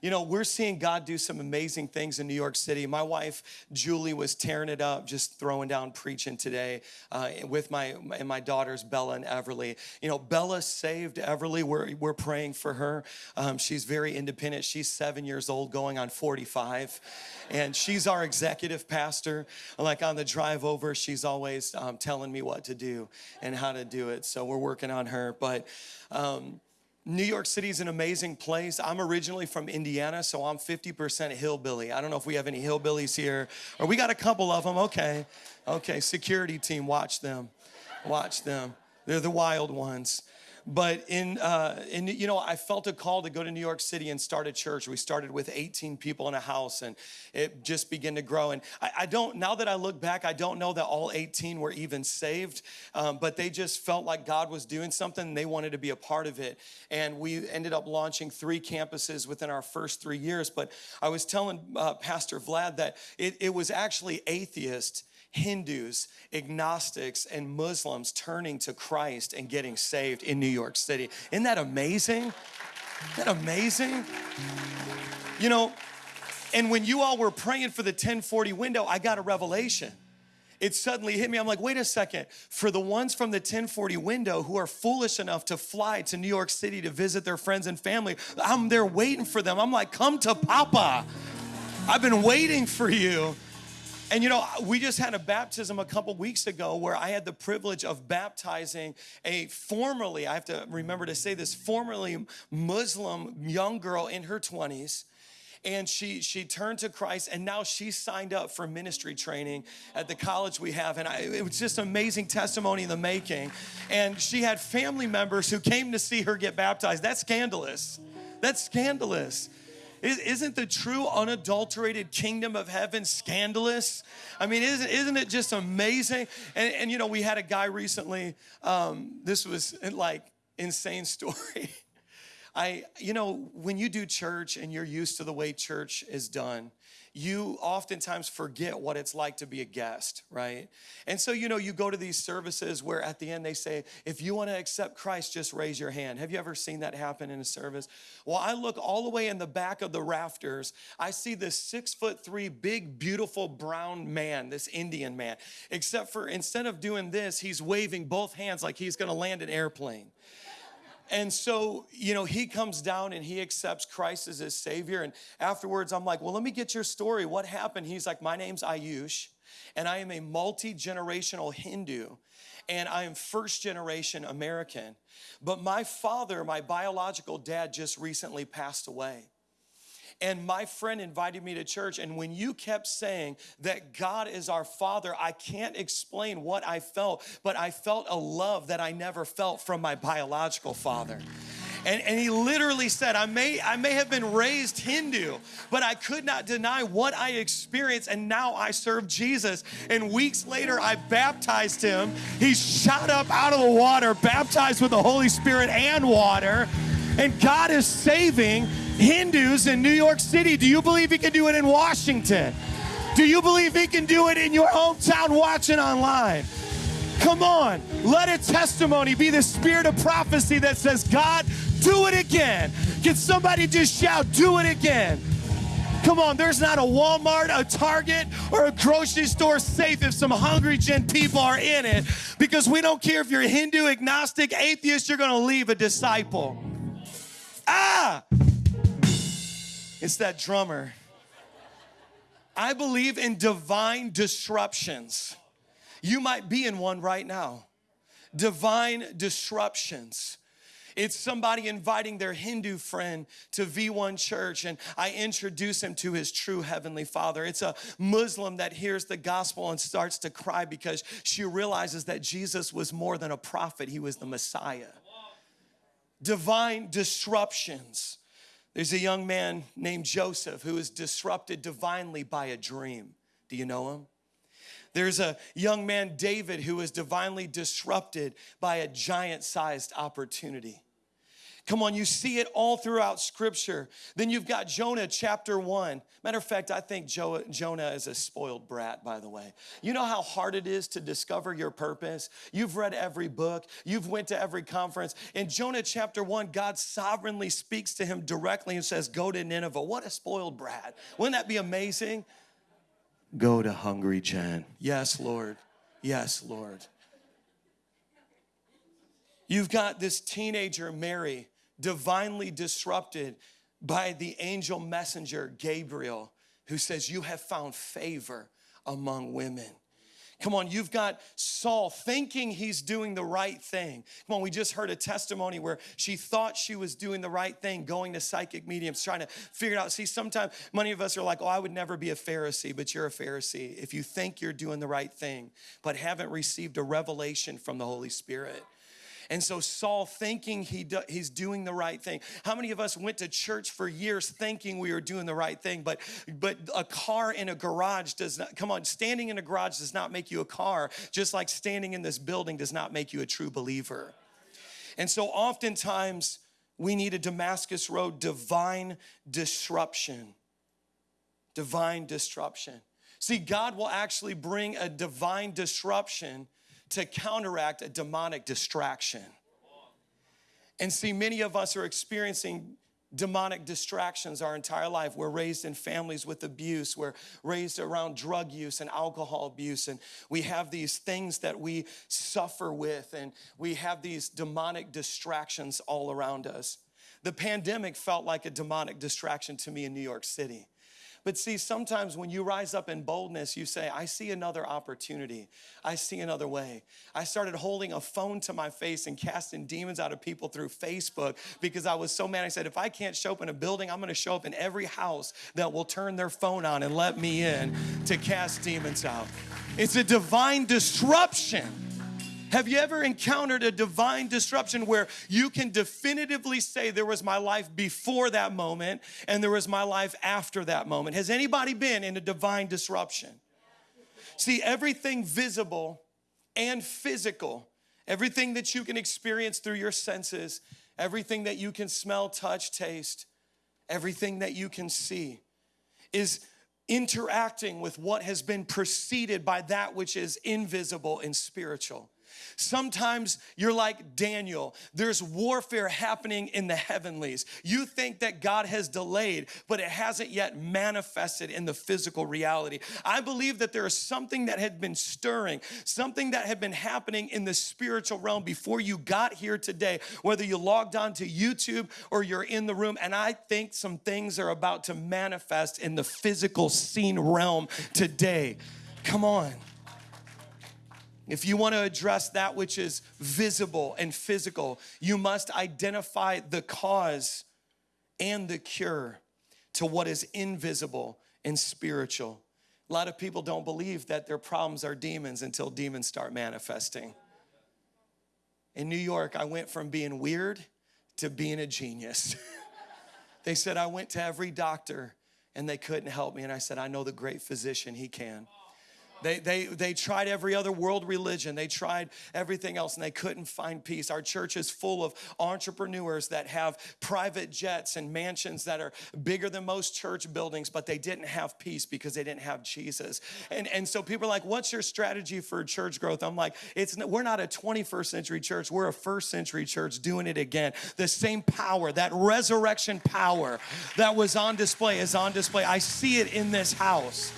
you know, we're seeing God do some amazing things in New York City. My wife, Julie, was tearing it up, just throwing down preaching today uh, with my, and my daughters, Bella and Everly. You know, Bella saved Everly. We're, we're praying for her. Um, she's very independent. She's seven years old, going on 45. And she's our executive pastor. Like on the drive over, she's always um, telling me what to do and how to do it. So we're working on her. But, um, New York City is an amazing place. I'm originally from Indiana, so I'm 50% hillbilly. I don't know if we have any hillbillies here, or we got a couple of them. Okay, okay, security team, watch them, watch them. They're the wild ones. But in, uh, in, you know, I felt a call to go to New York City and start a church. We started with 18 people in a house and it just began to grow. And I, I don't, now that I look back, I don't know that all 18 were even saved, um, but they just felt like God was doing something they wanted to be a part of it. And we ended up launching three campuses within our first three years. But I was telling uh, Pastor Vlad that it, it was actually atheists Hindus, agnostics, and Muslims turning to Christ and getting saved in New York City. Isn't that amazing? Isn't that amazing? You know, and when you all were praying for the 1040 window, I got a revelation. It suddenly hit me. I'm like, wait a second. For the ones from the 1040 window who are foolish enough to fly to New York City to visit their friends and family, I'm there waiting for them. I'm like, come to Papa. I've been waiting for you. And you know, we just had a baptism a couple weeks ago where I had the privilege of baptizing a formerly, I have to remember to say this, formerly Muslim young girl in her 20s and she she turned to Christ and now she signed up for ministry training at the college we have. And I, it was just amazing testimony in the making. And she had family members who came to see her get baptized. That's scandalous. That's scandalous isn't the true unadulterated kingdom of heaven scandalous? I mean, isn't, isn't it just amazing? And, and you know, we had a guy recently, um, this was like insane story. I, you know, when you do church and you're used to the way church is done, you oftentimes forget what it's like to be a guest, right? And so, you know, you go to these services where at the end they say, if you want to accept Christ, just raise your hand. Have you ever seen that happen in a service? Well, I look all the way in the back of the rafters. I see this six foot three, big, beautiful brown man, this Indian man. Except for instead of doing this, he's waving both hands like he's going to land an airplane. And so, you know, he comes down and he accepts Christ as his Savior. And afterwards, I'm like, well, let me get your story. What happened? He's like, my name's Ayush, and I am a multi generational Hindu, and I am first generation American. But my father, my biological dad, just recently passed away. And my friend invited me to church. And when you kept saying that God is our Father, I can't explain what I felt, but I felt a love that I never felt from my biological father. And, and he literally said, I may, I may have been raised Hindu, but I could not deny what I experienced, and now I serve Jesus. And weeks later, I baptized him. He shot up out of the water, baptized with the Holy Spirit and water. And God is saving Hindus in New York City. Do you believe He can do it in Washington? Do you believe He can do it in your hometown watching online? Come on, let a testimony be the spirit of prophecy that says, God, do it again. Can somebody just shout, do it again? Come on, there's not a Walmart, a Target, or a grocery store safe if some hungry gen people are in it because we don't care if you're Hindu, agnostic, atheist, you're gonna leave a disciple. Ah! It's that drummer. I believe in divine disruptions. You might be in one right now. Divine disruptions. It's somebody inviting their Hindu friend to V1 church, and I introduce him to his true heavenly father. It's a Muslim that hears the gospel and starts to cry because she realizes that Jesus was more than a prophet, he was the Messiah. Divine disruptions. There's a young man named Joseph who is disrupted divinely by a dream. Do you know him? There's a young man, David, who is divinely disrupted by a giant sized opportunity. Come on, you see it all throughout scripture. Then you've got Jonah chapter one. Matter of fact, I think jo- Jonah is a spoiled brat, by the way. You know how hard it is to discover your purpose? You've read every book, you've went to every conference. In Jonah chapter one, God sovereignly speaks to him directly and says, go to Nineveh. What a spoiled brat. Wouldn't that be amazing? Go to Hungry Gen. Yes, Lord. Yes, Lord. You've got this teenager, Mary, divinely disrupted by the angel messenger Gabriel, who says, You have found favor among women. Come on, you've got Saul thinking he's doing the right thing. Come on, we just heard a testimony where she thought she was doing the right thing, going to psychic mediums, trying to figure it out. See, sometimes many of us are like, oh, I would never be a Pharisee, but you're a Pharisee if you think you're doing the right thing, but haven't received a revelation from the Holy Spirit. And so Saul thinking he do, he's doing the right thing. How many of us went to church for years thinking we were doing the right thing, but but a car in a garage does not come on, standing in a garage does not make you a car, just like standing in this building does not make you a true believer. And so oftentimes we need a Damascus Road divine disruption. Divine disruption. See, God will actually bring a divine disruption to counteract a demonic distraction. And see, many of us are experiencing demonic distractions our entire life. We're raised in families with abuse. We're raised around drug use and alcohol abuse. And we have these things that we suffer with, and we have these demonic distractions all around us. The pandemic felt like a demonic distraction to me in New York City. But see, sometimes when you rise up in boldness, you say, I see another opportunity. I see another way. I started holding a phone to my face and casting demons out of people through Facebook because I was so mad. I said, if I can't show up in a building, I'm gonna show up in every house that will turn their phone on and let me in to cast demons out. It's a divine disruption. Have you ever encountered a divine disruption where you can definitively say there was my life before that moment and there was my life after that moment? Has anybody been in a divine disruption? See, everything visible and physical, everything that you can experience through your senses, everything that you can smell, touch, taste, everything that you can see is interacting with what has been preceded by that which is invisible and spiritual. Sometimes you're like Daniel. There's warfare happening in the heavenlies. You think that God has delayed, but it hasn't yet manifested in the physical reality. I believe that there is something that had been stirring, something that had been happening in the spiritual realm before you got here today, whether you logged on to YouTube or you're in the room. And I think some things are about to manifest in the physical seen realm today. Come on. If you want to address that which is visible and physical, you must identify the cause and the cure to what is invisible and spiritual. A lot of people don't believe that their problems are demons until demons start manifesting. In New York, I went from being weird to being a genius. they said I went to every doctor and they couldn't help me. And I said, I know the great physician, he can. They, they, they tried every other world religion. They tried everything else and they couldn't find peace. Our church is full of entrepreneurs that have private jets and mansions that are bigger than most church buildings, but they didn't have peace because they didn't have Jesus. And, and so people are like, what's your strategy for church growth? I'm like, it's, we're not a 21st century church. We're a first century church doing it again. The same power, that resurrection power that was on display is on display. I see it in this house.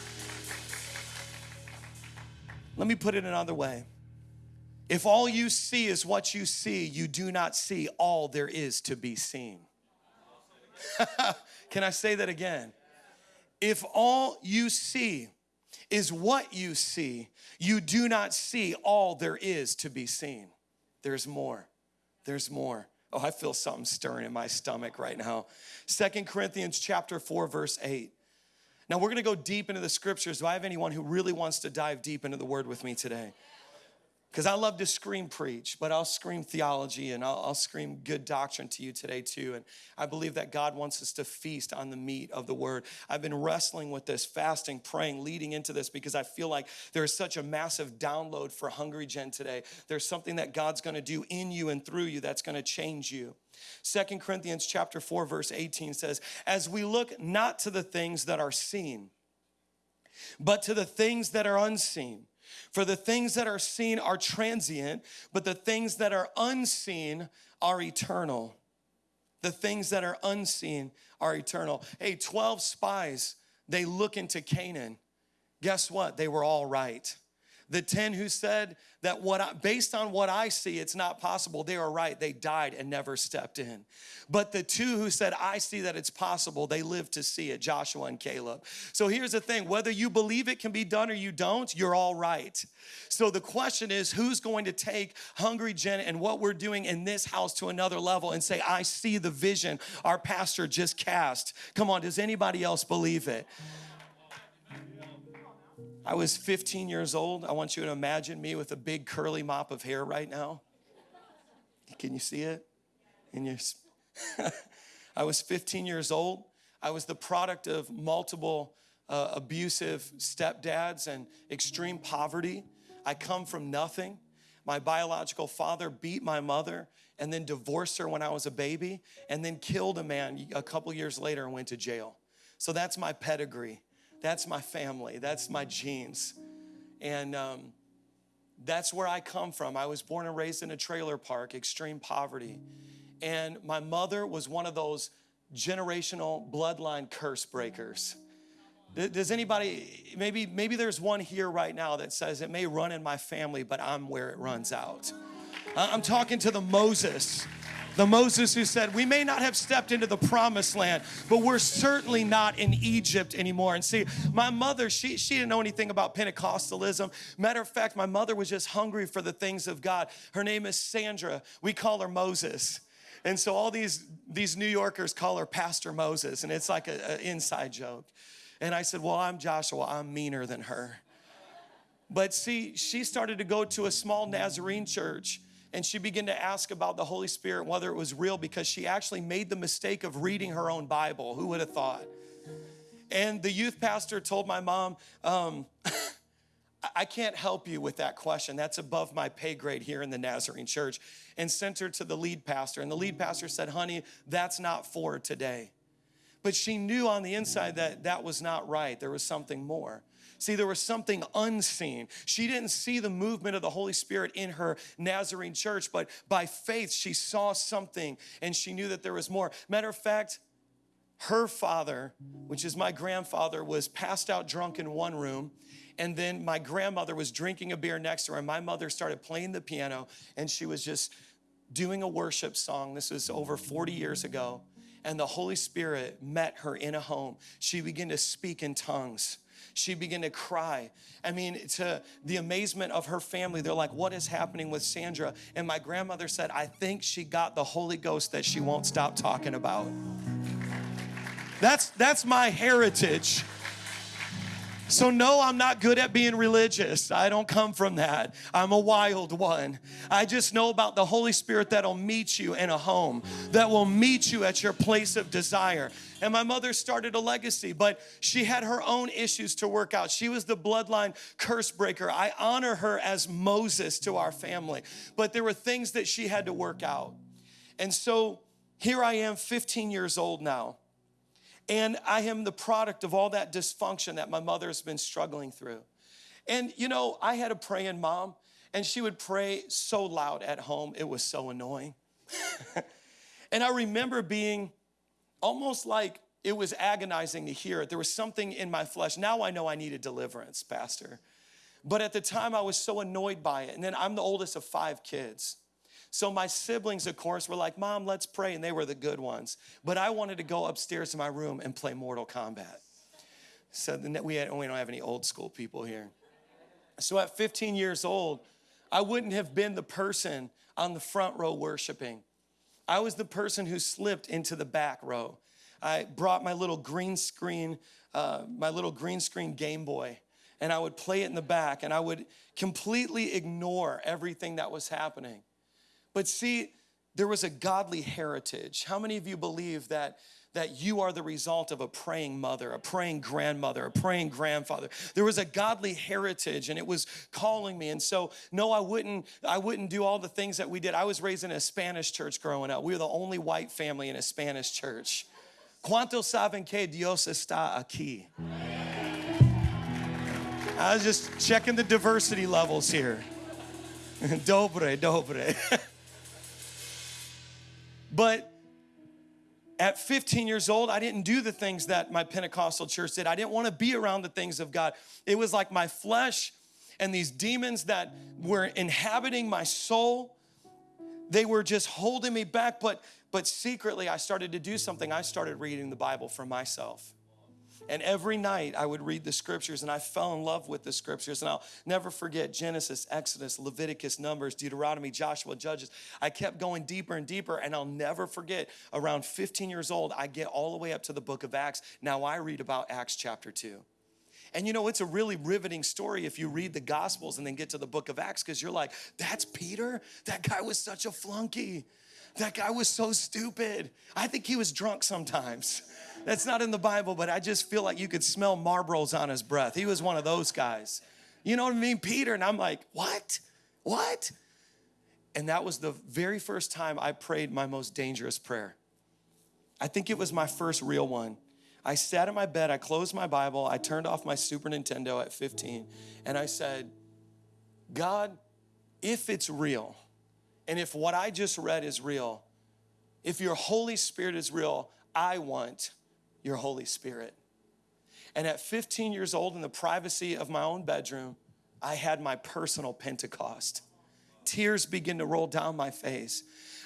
Let me put it another way. If all you see is what you see, you do not see all there is to be seen. Can I say that again? If all you see is what you see, you do not see all there is to be seen. There's more. There's more. Oh, I feel something stirring in my stomach right now. Second Corinthians chapter 4 verse 8. Now, we're gonna go deep into the scriptures. Do I have anyone who really wants to dive deep into the word with me today? Because I love to scream preach, but I'll scream theology and I'll, I'll, scream good doctrine to you today too. And I believe that God wants us to feast on the meat of the word. I've been wrestling with this, fasting, praying, leading into this because I feel like there is such a massive download for Hungry Gen today. There's something that God's going to do in you and through you that's going to change you. Second Corinthians chapter 4 verse 18 says, "As we look not to the things that are seen, but to the things that are unseen." For the things that are seen are transient, but the things that are unseen are eternal. The things that are unseen are eternal. Hey, 12 spies, they look into Canaan. Guess what? They were all right. The 10 who said that what I, based on what I see, it's not possible, they were right. They died and never stepped in. But the two who said, I see that it's possible, they lived to see it, Joshua and Caleb. So here's the thing whether you believe it can be done or you don't, you're all right. So the question is, who's going to take Hungry Gen and what we're doing in this house to another level and say, I see the vision our pastor just cast? Come on, does anybody else believe it? I was 15 years old. I want you to imagine me with a big curly mop of hair right now. Can you see it? In your I was 15 years old. I was the product of multiple uh, abusive stepdads and extreme poverty. I come from nothing. My biological father beat my mother and then divorced her when I was a baby and then killed a man a couple years later and went to jail. So that's my pedigree. That's my family. That's my genes. And um, that's where I come from. I was born and raised in a trailer park, extreme poverty. And my mother was one of those generational bloodline curse breakers. Does anybody, maybe, maybe there's one here right now that says it may run in my family, but I'm where it runs out. I'm talking to the Moses the Moses who said, We may not have stepped into the promised land, but we're certainly not in Egypt anymore. And see, my mother, she, she didn't know anything about Pentecostalism. Matter of fact, my mother was just hungry for the things of God. Her name is Sandra. We call her Moses. And so all these, these New Yorkers call her Pastor Moses, and it's like an inside joke. And I said, Well, I'm Joshua, I'm meaner than her. But see, she started to go to a small Nazarene church and she began to ask about the Holy Spirit, whether it was real, because she actually made the mistake of reading her own Bible. Who would have thought? And the youth pastor told my mom, um, I can't help you with that question. That's above my pay grade here in the Nazarene church. And sent her to the lead pastor. And the lead pastor said, Honey, that's not for today. But she knew on the inside that that was not right. There was something more. See, there was something unseen. She didn't see the movement of the Holy Spirit in her Nazarene church, but by faith, she saw something and she knew that there was more. Matter of fact, her father, which is my grandfather, was passed out drunk in one room. And then my grandmother was drinking a beer next to her. And my mother started playing the piano and she was just doing a worship song. This was over 40 years ago. And the Holy Spirit met her in a home. She began to speak in tongues she began to cry. I mean, to the amazement of her family, they're like, What is happening with Sandra? And my grandmother said, I think she got the Holy Ghost that she won't stop talking about. That's, that's my heritage. So, no, I'm not good at being religious. I don't come from that. I'm a wild one. I just know about the Holy Spirit that'll meet you in a home, that will meet you at your place of desire. And my mother started a legacy, but she had her own issues to work out. She was the bloodline curse breaker. I honor her as Moses to our family, but there were things that she had to work out. And so here I am, 15 years old now and I am the product of all that dysfunction that my mother has been struggling through. And you know, I had a praying mom, and she would pray so loud at home, it was so annoying. and I remember being almost like it was agonizing to hear it. There was something in my flesh. Now I know I needed deliverance, Pastor. But at the time, I was so annoyed by it. And then I'm the oldest of five kids. So my siblings, of course, were like, Mom, let's pray. And they were the good ones. But I wanted to go upstairs to my room and play Mortal Kombat. So we, had, we don't have any old school people here. So at 15 years old, I wouldn't have been the person on the front row worshiping. I was the person who slipped into the back row. I brought my little green screen, uh, my little green screen Game Boy, and I would play it in the back and I would completely ignore everything that was happening. But see, there was a godly heritage. How many of you believe that? That you are the result of a praying mother, a praying grandmother, a praying grandfather. There was a godly heritage and it was calling me. And so, no, I wouldn't, I wouldn't do all the things that we did. I was raised in a Spanish church growing up. We were the only white family in a Spanish church. ¿Cuántos saben que Dios está aquí? I was just checking the diversity levels here. dobre, dobre. but at 15 years old, I didn't do the things that my Pentecostal church did. I didn't want to be around the things of God. It was like my flesh and these demons that were inhabiting my soul, they were just holding me back. But, but secretly, I started to do something. I started reading the Bible for myself. And every night I would read the scriptures and I fell in love with the scriptures. And I'll never forget Genesis, Exodus, Leviticus, Numbers, Deuteronomy, Joshua, Judges. I kept going deeper and deeper. And I'll never forget around 15 years old, I get all the way up to the book of Acts. Now I read about Acts chapter 2. And you know, it's a really riveting story if you read the Gospels and then get to the book of Acts because you're like, that's Peter? That guy was such a flunky. That guy was so stupid. I think he was drunk sometimes. That's not in the Bible, but I just feel like you could smell Marlboros on his breath. He was one of those guys. You know what I mean? Peter. And I'm like, what? What? And that was the very first time I prayed my most dangerous prayer. I think it was my first real one. I sat in my bed, I closed my Bible, I turned off my Super Nintendo at 15, and I said, God, if it's real, and if what I just read is real, if your Holy Spirit is real, I want your Holy Spirit. And at 15 years old, in the privacy of my own bedroom, I had my personal Pentecost. Tears begin to roll down my face.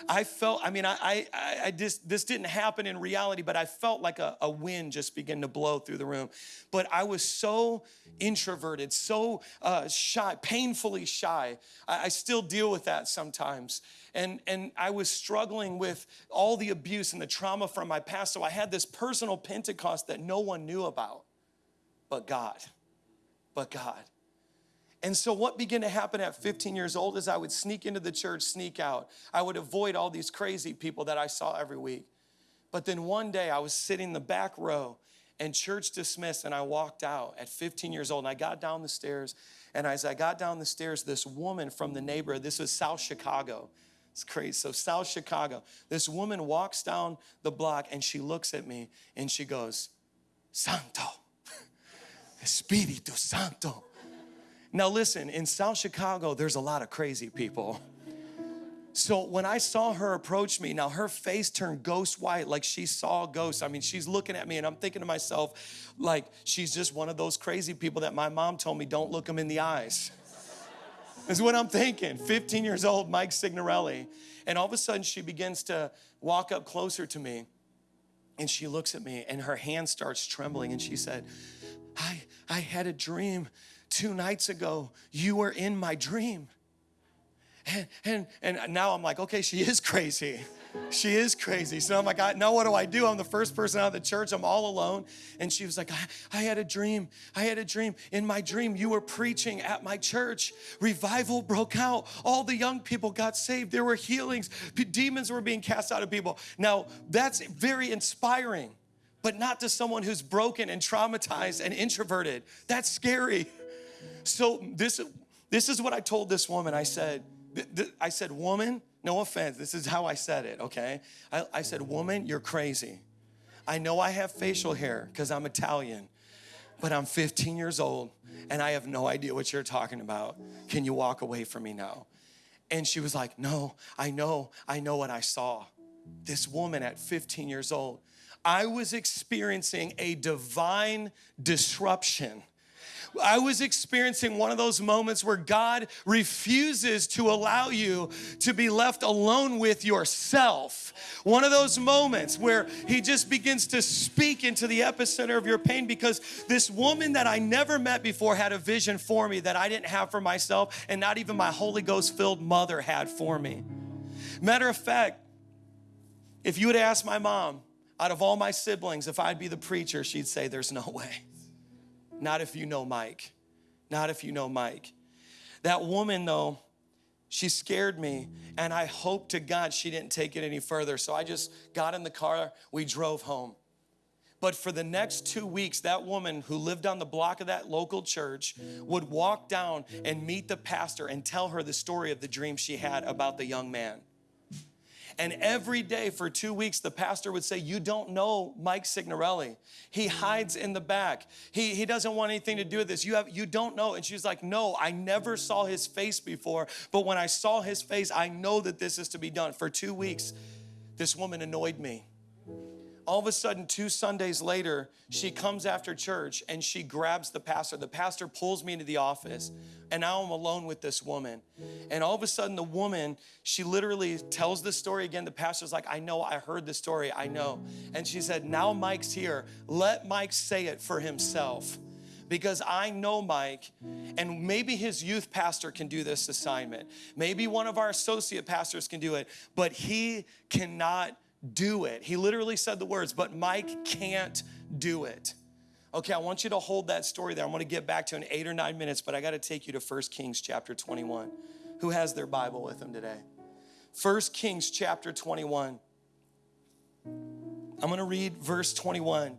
I felt, I mean, I, I, I just, this didn't happen in reality, but I felt like a, a wind just begin to blow through the room. But I was so introverted, so uh, shy, painfully shy. I, I still deal with that sometimes and, and I was struggling with all the abuse and the trauma from my past. So I had this personal Pentecost that no one knew about but God. But God. And so, what began to happen at 15 years old is I would sneak into the church, sneak out. I would avoid all these crazy people that I saw every week. But then one day I was sitting in the back row and church dismissed, and I walked out at 15 years old. And I got down the stairs, and as I got down the stairs, this woman from the neighborhood, this was South Chicago, it's crazy. So, South Chicago, this woman walks down the block and she looks at me and she goes, Santo, Espíritu Santo. Now, listen, in South Chicago, there's a lot of crazy people. So when I saw her approach me, now her face turned ghost white like she saw a ghost. I mean, she's looking at me and I'm thinking to myself, like, she's just one of those crazy people that my mom told me don't look them in the eyes is what I'm thinking. 15 years old, Mike Signorelli. And all of a sudden, she begins to walk up closer to me. And she looks at me, and her hand starts trembling. And she said, I, I had a dream two nights ago. You were in my dream. And, and, and now I'm like, okay, she is crazy. She is crazy. So I'm like, I, now what do I do? I'm the first person out of the church. I'm all alone. And she was like, I, I had a dream. I had a dream. In my dream, you were preaching at my church. Revival broke out. All the young people got saved. There were healings. Demons were being cast out of people. Now, that's very inspiring, but not to someone who's broken and traumatized and introverted. That's scary. So this, this is what I told this woman. I said, I said, woman, no offense, this is how I said it, okay? I, I said, Woman, you're crazy. I know I have facial hair because I'm Italian, but I'm 15 years old and I have no idea what you're talking about. Can you walk away from me now? And she was like, No, I know, I know what I saw. This woman at 15 years old, I was experiencing a divine disruption I was experiencing one of those moments where God refuses to allow you to be left alone with yourself. One of those moments where He just begins to speak into the epicenter of your pain because this woman that I never met before had a vision for me that I didn't have for myself, and not even my Holy Ghost filled mother had for me. Matter of fact, if you would ask my mom, out of all my siblings, if I'd be the preacher, she'd say, There's no way. Not if you know Mike. Not if you know Mike. That woman, though, she scared me, and I hope to God she didn't take it any further. So I just got in the car, we drove home. But for the next two weeks, that woman who lived on the block of that local church would walk down and meet the pastor and tell her the story of the dream she had about the young man. And every day for two weeks, the pastor would say, You don't know Mike Signorelli. He hides in the back. He, he doesn't want anything to do with this. You, have, you don't know. And she's like, No, I never saw his face before. But when I saw his face, I know that this is to be done. For two weeks, this woman annoyed me all of a sudden, two Sundays later, she comes after church and she grabs the pastor. The pastor pulls me into the office, and now I'm alone with this woman. And all of a sudden, the woman, she literally tells the story again. The pastor's like, I know, I heard the story, I know. And she said, Now Mike's here. Let Mike say it for himself because I know Mike, and maybe his youth pastor can do this assignment. Maybe one of our associate pastors can do it, but he cannot do it. He literally said the words, but Mike can't do it. Okay, I want you to hold that story there. I'm to get back to in eight or nine minutes, but I got to take you to 1 Kings chapter 21. Who has their Bible with them today? 1 Kings chapter 21. I'm going to read verse 21.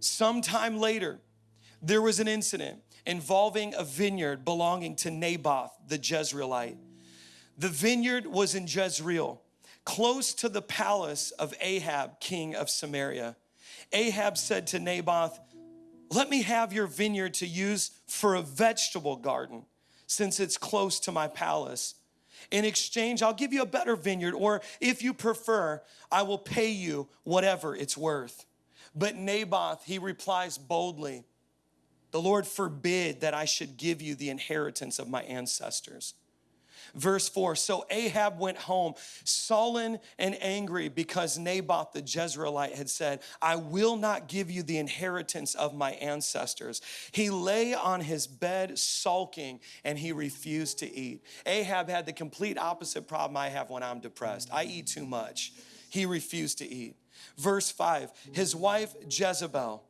Sometime later, there was an incident involving a vineyard belonging to Naboth the Jezreelite. The vineyard was in Jezreel close to the palace of Ahab, king of Samaria. Ahab said to Naboth, Let me have your vineyard to use for a vegetable garden, since it's close to my palace. In exchange, I'll give you a better vineyard, or if you prefer, I will pay you whatever it's worth. But Naboth, he replies boldly, The Lord forbid that I should give you the inheritance of my ancestors. Verse 4 So Ahab went home, sullen and angry, because Naboth the Jezreelite had said, I will not give you the inheritance of my ancestors. He lay on his bed sulking and he refused to eat. Ahab had the complete opposite problem I have when I'm depressed I eat too much. He refused to eat. Verse 5 His wife Jezebel,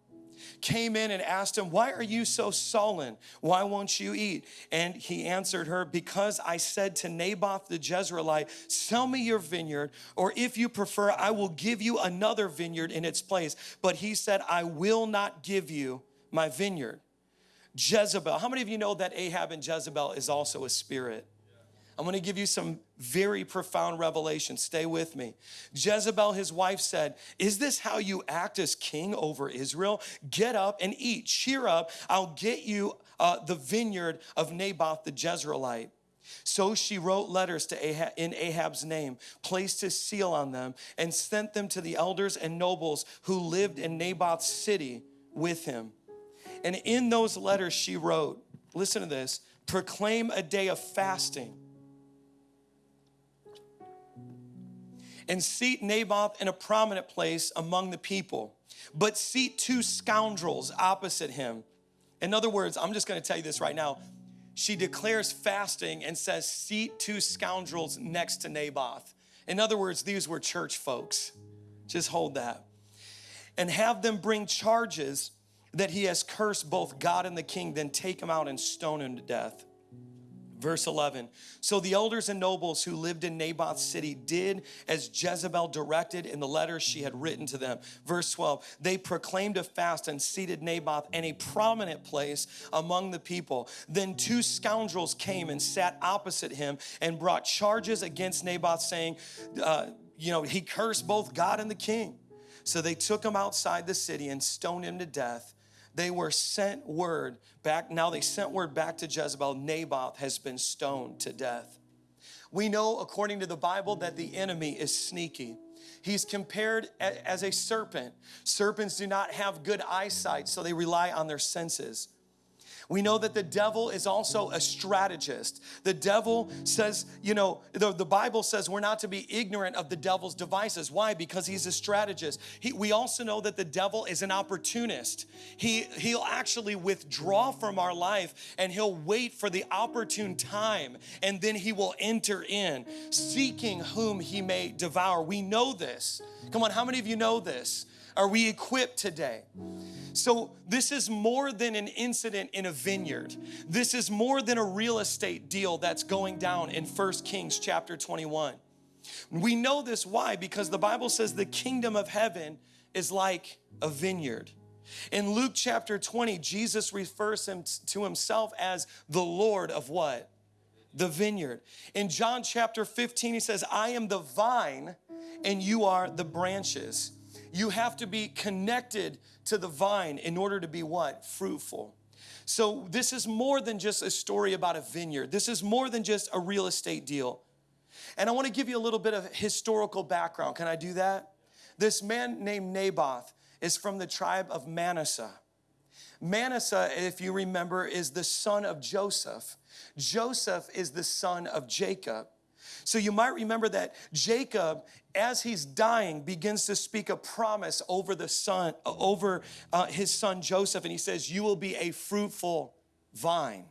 came in and asked him, Why are you so sullen? Why won't you eat? And he answered her, Because I said to Naboth the Jezreelite, Sell me your vineyard, or if you prefer, I will give you another vineyard in its place. But he said, I will not give you my vineyard. Jezebel. How many of you know that Ahab and Jezebel is also a spirit? I'm going to give you some very profound revelation. Stay with me. Jezebel, his wife, said, Is this how you act as king over Israel? Get up and eat. Cheer up. I'll get you uh, the vineyard of Naboth the Jezreelite. So she wrote letters to Ahab, in Ahab's name, placed his seal on them, and sent them to the elders and nobles who lived in Naboth's city with him. And in those letters, she wrote, Listen to this proclaim a day of fasting and seat Naboth in a prominent place among the people, but seat two scoundrels opposite him. In other words, I'm just gonna tell you this right now. She declares fasting and says, Seat two scoundrels next to Naboth. In other words, these were church folks. Just hold that. And have them bring charges that he has cursed both God and the king, then take him out and stone him to death. Verse 11. So the elders and nobles who lived in Naboth's city did as Jezebel directed in the letters she had written to them. Verse 12. They proclaimed a fast and seated Naboth in a prominent place among the people. Then two scoundrels came and sat opposite him and brought charges against Naboth, saying, uh, You know, he cursed both God and the king. So they took him outside the city and stoned him to death they were sent word back. Now they sent word back to Jezebel Naboth has been stoned to death. We know, according to the Bible, that the enemy is sneaky. He's compared as a serpent. Serpents do not have good eyesight, so they rely on their senses. We know that the devil is also a strategist. The devil says, you know, the, the Bible says we're not to be ignorant of the devil's devices. Why? Because he's a strategist. He, we also know that the devil is an opportunist. He, he'll actually withdraw from our life and he'll wait for the opportune time and then he will enter in, seeking whom he may devour. We know this. Come on, how many of you know this? Are we equipped today? So, this is more than an incident in a vineyard. This is more than a real estate deal that's going down in 1 Kings chapter 21. We know this why? Because the Bible says the kingdom of heaven is like a vineyard. In Luke chapter 20, Jesus refers him to himself as the Lord of what? The vineyard. In John chapter 15, he says, I am the vine and you are the branches. You have to be connected to the vine in order to be what? Fruitful. So, this is more than just a story about a vineyard. This is more than just a real estate deal. And I want to give you a little bit of historical background. Can I do that? This man named Naboth is from the tribe of Manasseh. Manasseh, if you remember, is the son of Joseph. Joseph is the son of Jacob. So you might remember that Jacob, as he's dying, begins to speak a promise over the son, over uh, his son Joseph, and he says, "You will be a fruitful vine."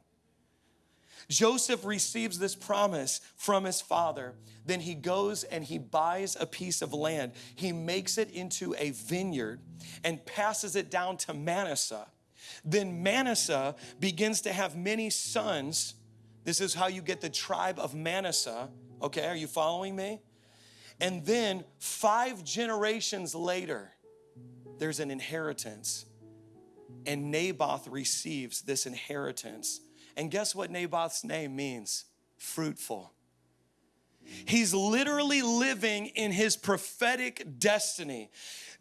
Joseph receives this promise from his father. Then he goes and he buys a piece of land. He makes it into a vineyard and passes it down to Manasseh. Then Manasseh begins to have many sons. This is how you get the tribe of Manasseh. Okay, are you following me? And then five generations later, there's an inheritance. And Naboth receives this inheritance. And guess what Naboth's name means? Fruitful. He's literally living in his prophetic destiny.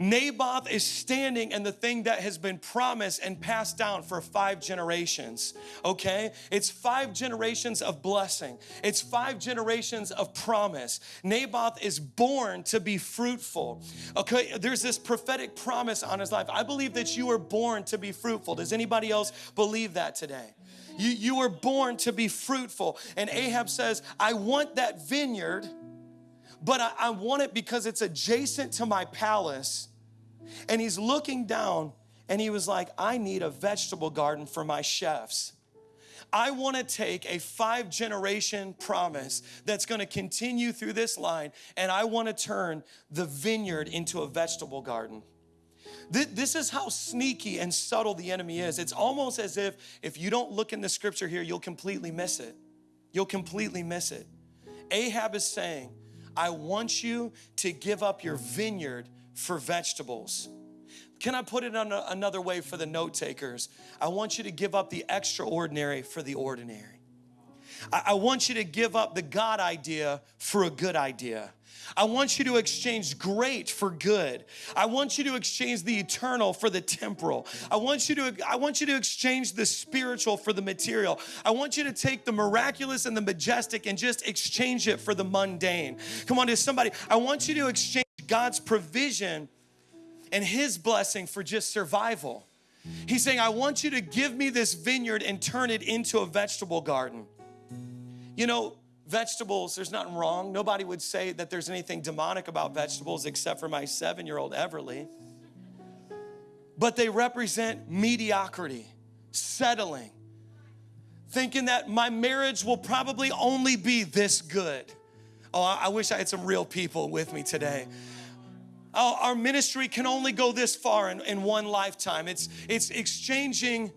Naboth is standing in the thing that has been promised and passed down for five generations. Okay? It's five generations of blessing, it's five generations of promise. Naboth is born to be fruitful. Okay? There's this prophetic promise on his life. I believe that you were born to be fruitful. Does anybody else believe that today? You, you were born to be fruitful. And Ahab says, I want that vineyard, but I, I want it because it's adjacent to my palace and he's looking down and he was like, I need a vegetable garden for my chefs. I want to take a five generation promise that's going to continue through this line, and I want to turn the vineyard into a vegetable garden. This is how sneaky and subtle the enemy is. It's almost as if if you don't look in the scripture here, you'll completely miss it. You'll completely miss it. Ahab is saying, I want you to give up your vineyard for vegetables. Can I put it on another way for the note takers? I want you to give up the extraordinary for the ordinary. I, I want you to give up the God idea for a good idea. I want you to exchange great for good. I want you to exchange the eternal for the temporal. I want you to I want you to exchange the spiritual for the material. I want you to take the miraculous and the majestic and just exchange it for the mundane. Come on to somebody. I want you to exchange God's provision and his blessing for just survival. He's saying, I want you to give me this vineyard and turn it into a vegetable garden. You know, vegetables, there's nothing wrong. Nobody would say that there's anything demonic about vegetables except for my seven year old Everly. But they represent mediocrity, settling, thinking that my marriage will probably only be this good. Oh, I wish I had some real people with me today. Oh, our ministry can only go this far in, in one lifetime. It's, it's exchanging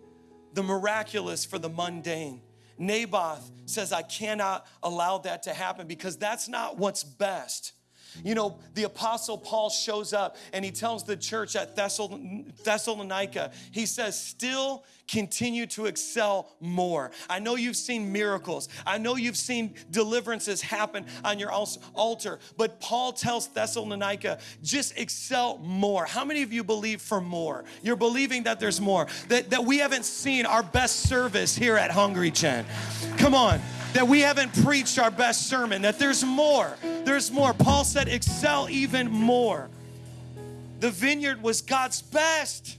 the miraculous for the mundane. Naboth says, I cannot allow that to happen because that's not what's best. You know, the Apostle Paul shows up and he tells the church at Thessalonica, he says, still continue to excel more. I know you've seen miracles, I know you've seen deliverances happen on your altar, but Paul tells Thessalonica, just excel more. How many of you believe for more? You're believing that there's more, that, that we haven't seen our best service here at Hungry Gen. Come on that we haven't preached our best sermon, that there's more. There's more. Paul said, excel even more. The vineyard was God's best.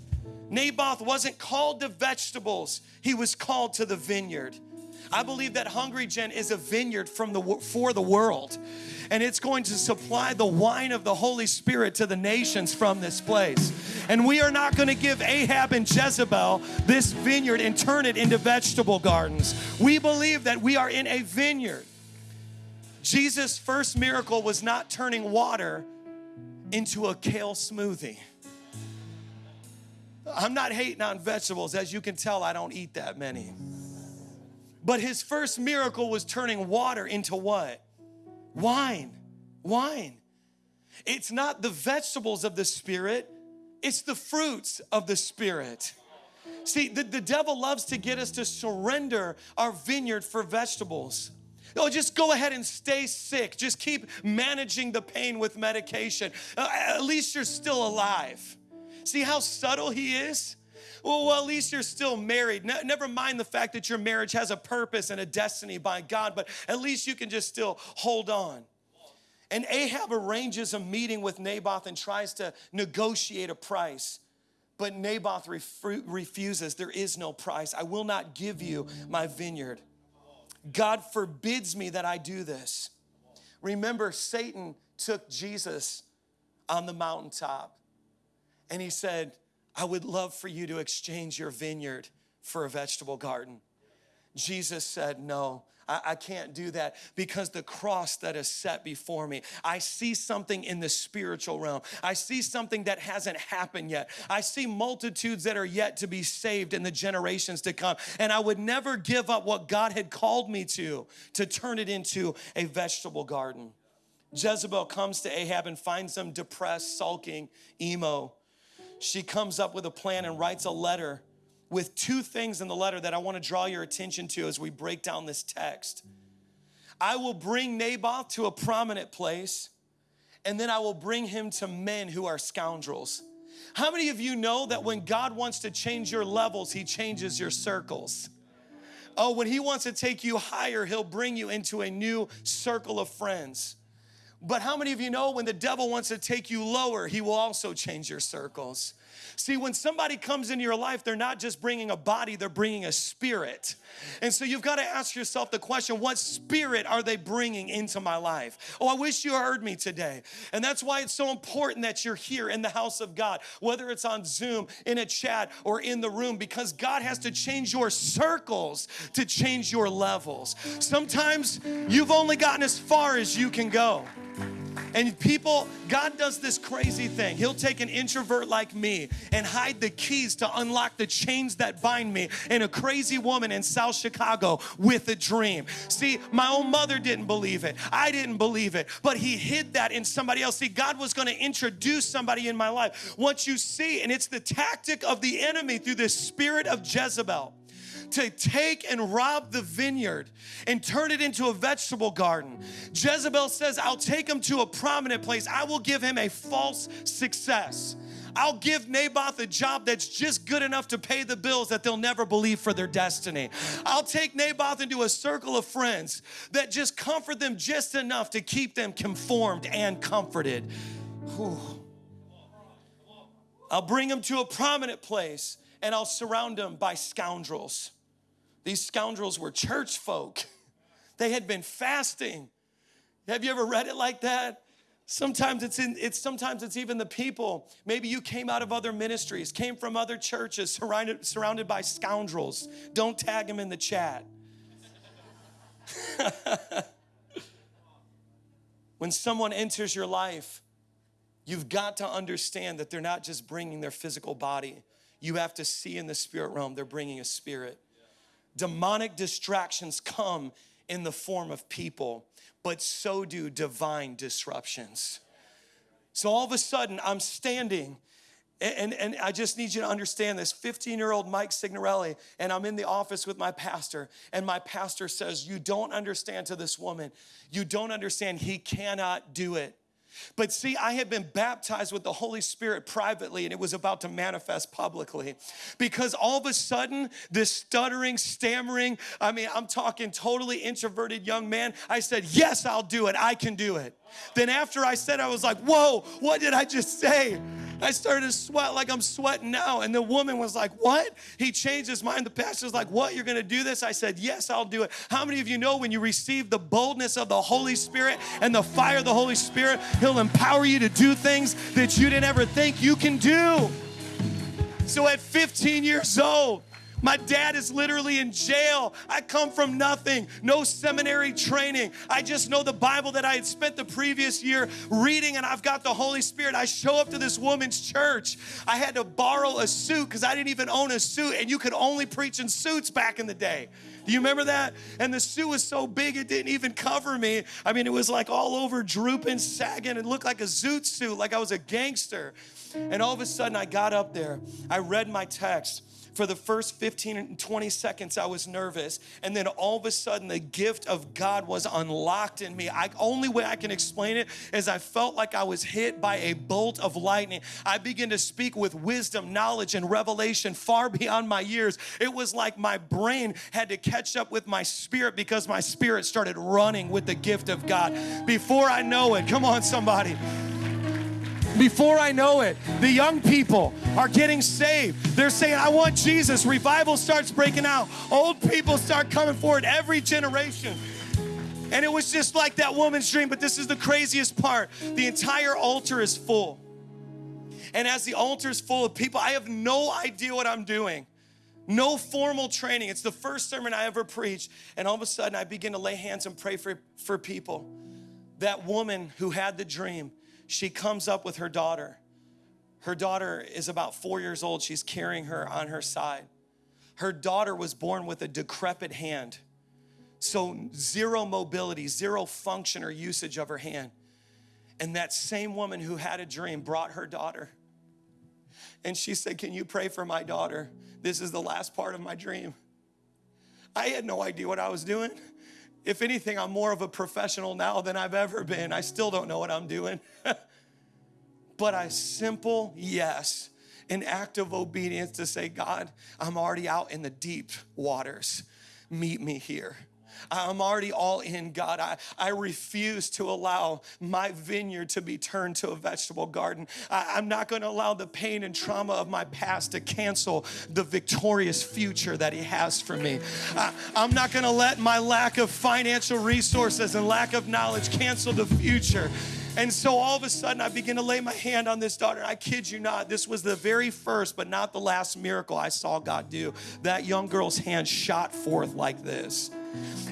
Naboth wasn't called to vegetables, he was called to the vineyard. I believe that Hungry Gen is a vineyard from the for the world. And it's going to supply the wine of the Holy Spirit to the nations from this place. And we are not going to give Ahab and Jezebel this vineyard and turn it into vegetable gardens. We believe that we are in a vineyard. Jesus' first miracle was not turning water into a kale smoothie. I'm not hating on vegetables. As you can tell, I don't eat that many. But his first miracle was turning water into what? Wine. Wine. It's not the vegetables of the Spirit, it's the fruits of the Spirit. See, the, the devil loves to get us to surrender our vineyard for vegetables. Oh, just go ahead and stay sick. Just keep managing the pain with medication. Uh, at least you're still alive. See how subtle he is? Well, well, at least you're still married. Ne- never mind the fact that your marriage has a purpose and a destiny by God, but at least you can just still hold on. And Ahab arranges a meeting with Naboth and tries to negotiate a price. But Naboth ref- refuses. There is no price. I will not give you my vineyard. God forbids me that I do this. Remember, Satan took Jesus on the mountaintop and he said, I would love for you to exchange your vineyard for a vegetable garden. Jesus said, No, I, I, can't do that because the cross that is set before me, I see something in the spiritual realm. I see something that hasn't happened yet. I see multitudes that are yet to be saved in the generations to come. And I would never give up what God had called me to, to turn it into a vegetable garden. Jezebel comes to Ahab and finds him depressed, sulking, emo she comes up with a plan and writes a letter with two things in the letter that I want to draw your attention to as we break down this text. I will bring Naboth to a prominent place, and then I will bring him to men who are scoundrels. How many of you know that when God wants to change your levels, He changes your circles? Oh, when He wants to take you higher, He'll bring you into a new circle of friends. But how many of you know when the devil wants to take you lower, he will also change your circles? See, when somebody comes into your life, they're not just bringing a body, they're bringing a spirit. And so you've got to ask yourself the question what spirit are they bringing into my life? Oh, I wish you heard me today. And that's why it's so important that you're here in the house of God, whether it's on Zoom, in a chat, or in the room, because God has to change your circles to change your levels. Sometimes you've only gotten as far as you can go. And people, God does this crazy thing. He'll take an introvert like me and hide the keys to unlock the chains that bind me in a crazy woman in South Chicago with a dream. See, my own mother didn't believe it. I didn't believe it, but He hid that in somebody else. See, God was going to introduce somebody in my life. What you see, and it's the tactic of the enemy through the spirit of Jezebel to take and rob the vineyard and turn it into a vegetable garden. Jezebel says, I'll take him to a prominent place. I will give him a false success. I'll give Naboth a job that's just good enough to pay the bills that they'll never believe for their destiny. I'll take Naboth into a circle of friends that just comfort them just enough to keep them conformed and comforted. Whew. I'll bring them to a prominent place and I'll surround them by scoundrels. These scoundrels were church folk. They had been fasting. Have you ever read it like that? Sometimes it's in it's sometimes it's even the people. Maybe you came out of other ministries, came from other churches surrounded surrounded by scoundrels. Don't tag them in the chat. when someone enters your life, you've got to understand that they're not just bringing their physical body. You have to see in the spirit realm they're bringing a spirit. Demonic distractions come in the form of people, but so do divine disruptions. So all of a sudden, I'm standing and, and I just need you to understand this 15 year old Mike Signorelli, and I'm in the office with my pastor, and my pastor says, You don't understand to this woman. You don't understand. He cannot do it. But see, I had been baptized with the Holy Spirit privately and it was about to manifest publicly because all of a sudden, this stuttering, stammering, I mean, I'm talking totally introverted young man, I said, Yes, I'll do it. I can do it. Then after I said, I was like, Whoa, what did I just say? I started to sweat like I'm sweating now. And the woman was like, What? He changed his mind. The pastor's like, What? You're going to do this? I said, Yes, I'll do it. How many of you know when you receive the boldness of the Holy Spirit and the fire of the Holy Spirit, He'll empower you to do things that you didn't ever think you can do? So at 15 years old, My dad is literally in jail. I come from nothing, no seminary training. I just know the Bible that I had spent the previous year reading, and I've got the Holy Spirit. I show up to this woman's church. I had to borrow a suit because I didn't even own a suit, and you could only preach in suits back in the day. Do you remember that? And the suit was so big it didn't even cover me. I mean, it was like all over drooping, sagging. It looked like a zoot suit, like I was a gangster. And all of a sudden, I got up there. I read my text for the first 15 and 20 seconds i was nervous. And then all of a sudden the gift of god was unlocked in me. I, only way i can explain it is i felt like i was hit by a bolt of lightning. I began to speak with wisdom knowledge and revelation far beyond my years. It was like my brain had to catch up with my spirit because my spirit started running with the gift of god. Before i know it come on somebody before I know it, the young people are getting saved. They're saying, I want Jesus. Revival starts breaking out. Old people start coming forward every generation. And it was just like that woman's dream, but this is the craziest part. The entire altar is full. And as the altar is full of people, I have no idea what I'm doing. No formal training. It's the first sermon I ever preached. And all of a sudden, I begin to lay hands and pray for, for people. That woman who had the dream, she comes up with her daughter. Her daughter is about four years old. She's carrying her on her side. Her daughter was born with a decrepit hand. So, zero mobility, zero function or usage of her hand. And that same woman who had a dream brought her daughter. And she said, Can you pray for my daughter? This is the last part of my dream. I had no idea what I was doing. If anything, I'm more of a professional now than I've ever been. I still don't know what I'm doing. but a simple yes, an act of obedience to say, God, I'm already out in the deep waters. Meet me here. I'm already all in, God. I, I refuse to allow my vineyard to be turned to a vegetable garden. I, am not going to allow the pain and trauma of my past to cancel the victorious future that He has for me. I, I'm not going to let my lack of financial resources and lack of knowledge cancel the future. And so all of a sudden, I begin to lay my hand on this daughter. I kid you not, this was the very first, but not the last miracle I saw God do. That young girl's hand shot forth like this.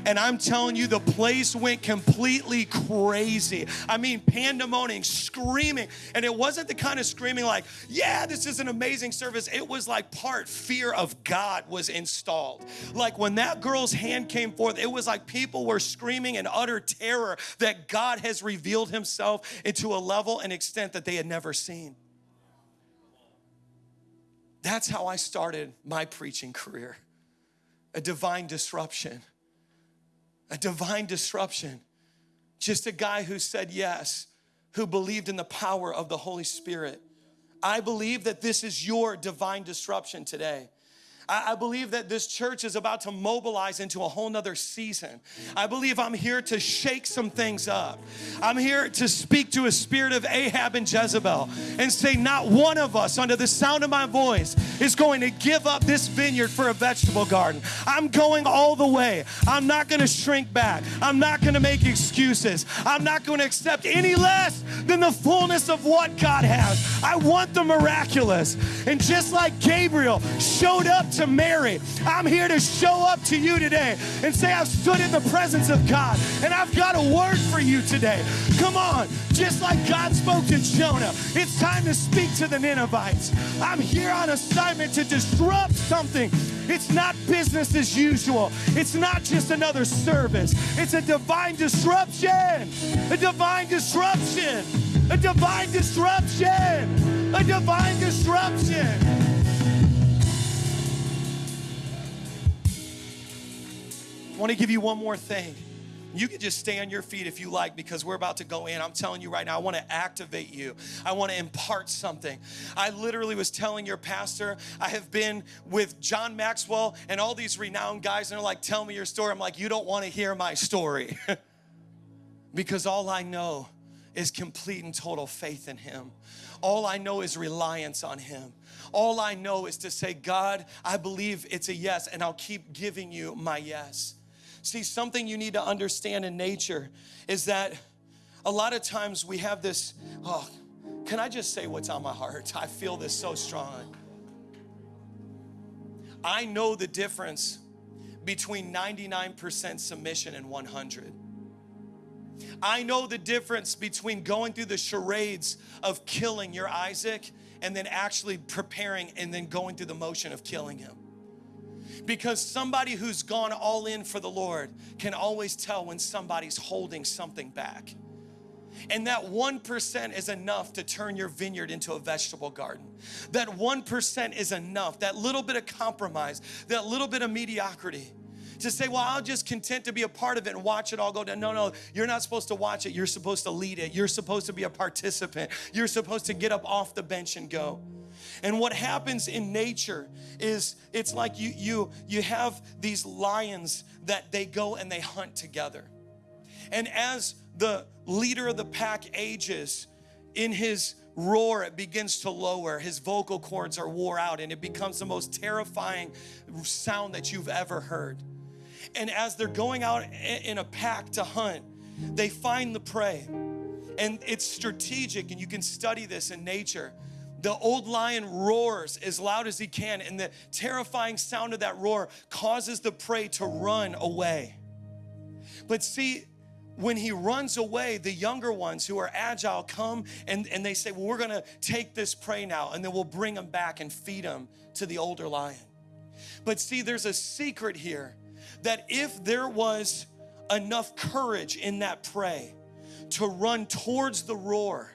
And I'm telling you, the place went completely crazy. I mean, pandemonium, screaming. And it wasn't the kind of screaming like, yeah, this is an amazing service. It was like part fear of God was installed. Like when that girl's hand came forth, it was like people were screaming in utter terror that God has revealed himself into a level and extent that they had never seen. That's how I started my preaching career a divine disruption a divine disruption. Just a guy who said yes, who believed in the power of the Holy Spirit. I believe that this is your divine disruption today. I, believe that this church is about to mobilize into a whole nother season. I believe I'm here to shake some things up. I'm here to speak to a spirit of Ahab and Jezebel and say, not one of us, under the sound of my voice, is going to give up this vineyard for a vegetable garden. I'm going all the way. I'm not going to shrink back. I'm not going to make excuses. I'm not going to accept any less than the fullness of what God has. I want the miraculous. And just like Gabriel showed up to Mary. I'm here to show up to you today and say, I've stood in the presence of God and I've got a word for you today. Come on, just like God spoke to Jonah, it's time to speak to the Ninevites. I'm here on assignment to disrupt something. It's not business as usual. It's not just another service. It's a divine disruption. A divine disruption. A divine disruption. A divine disruption. I want to give you one more thing. You can just stay on your feet if you like because we're about to go in. I'm telling you right now, I want to activate you. I want to impart something. I literally was telling your pastor, I have been with John Maxwell and all these renowned guys, and they're like, Tell me your story. I'm like, You don't want to hear my story because all I know is complete and total faith in Him. All I know is reliance on Him. All I know is to say, God, I believe it's a yes, and I'll keep giving you my yes. See, something you need to understand in nature is that a lot of times we have this, oh, can I just say what's on my heart? I feel this so strong. I know the difference between 99% submission and 100. I know the difference between going through the charades of killing your Isaac and then actually preparing and then going through the motion of killing him. Because somebody who's gone all in for the Lord can always tell when somebody's holding something back. And that 1% is enough to turn your vineyard into a vegetable garden. That 1% is enough, that little bit of compromise, that little bit of mediocrity to say, well, I'll just content to be a part of it and watch it all go down. No, no, you're not supposed to watch it. You're supposed to lead it. You're supposed to be a participant. You're supposed to get up off the bench and go. And what happens in nature is it's like you you you have these lions that they go and they hunt together. And as the leader of the pack ages, in his roar, it begins to lower. His vocal cords are wore out, and it becomes the most terrifying sound that you've ever heard. And as they're going out in a pack to hunt, they find the prey. And it's strategic, and you can study this in nature. The old lion roars as loud as he can, and the terrifying sound of that roar causes the prey to run away. But see, when he runs away, the younger ones who are agile come and, and they say, Well, we're gonna take this prey now, and then we'll bring him back and feed him to the older lion. But see, there's a secret here that if there was enough courage in that prey to run towards the roar,